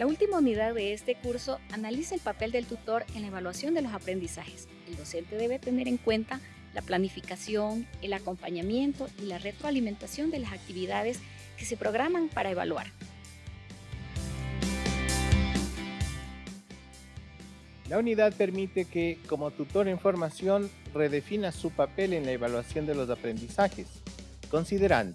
La última unidad de este curso analiza el papel del tutor en la evaluación de los aprendizajes. El docente debe tener en cuenta la planificación, el acompañamiento y la retroalimentación de las actividades que se programan para evaluar. La unidad permite que, como tutor en formación, redefina su papel en la evaluación de los aprendizajes, considerando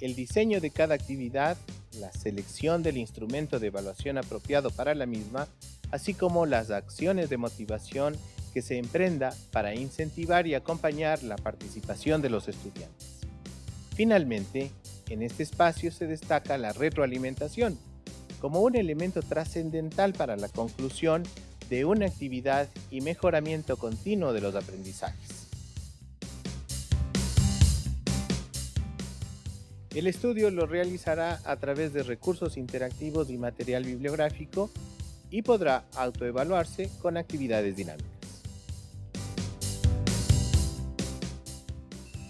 el diseño de cada actividad, la selección del instrumento de evaluación apropiado para la misma, así como las acciones de motivación que se emprenda para incentivar y acompañar la participación de los estudiantes. Finalmente, en este espacio se destaca la retroalimentación como un elemento trascendental para la conclusión de una actividad y mejoramiento continuo de los aprendizajes. El estudio lo realizará a través de recursos interactivos y material bibliográfico y podrá autoevaluarse con actividades dinámicas.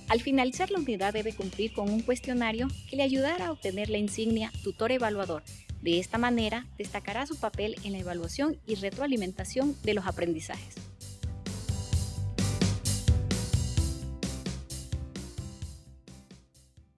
Al finalizar la unidad debe cumplir con un cuestionario que le ayudará a obtener la insignia Tutor Evaluador. De esta manera, destacará su papel en la evaluación y retroalimentación de los aprendizajes.